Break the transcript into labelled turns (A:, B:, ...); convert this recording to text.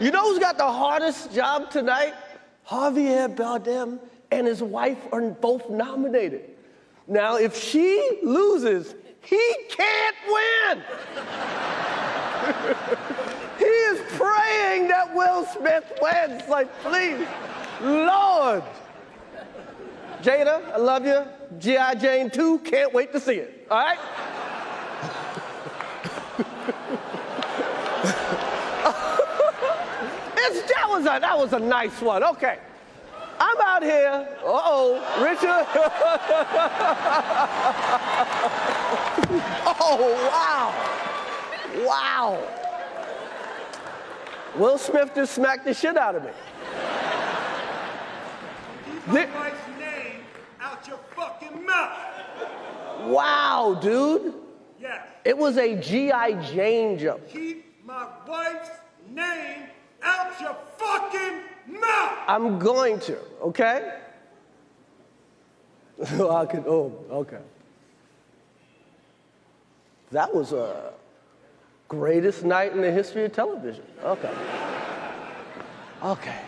A: You know who's got the hardest job tonight? Javier Bardem and his wife are both nominated. Now, if she loses, he can't win. he is praying that Will Smith wins. Like, please, Lord. Jada, I love you. G.I. Jane 2, can't wait to see it. All right? that was a that was a nice one. Okay. I'm out here. Uh-oh, Richard. oh, wow. Wow. Will Smith just smacked the shit out of me.
B: Keep my wife's name out your fucking mouth.
A: Wow, dude.
B: Yes.
A: It was a G.I. Jane jump.
B: Keep my wife's name out your mouth.
A: I'm going to, okay? I could, oh, okay. That was a greatest night in the history of television. Okay. Okay.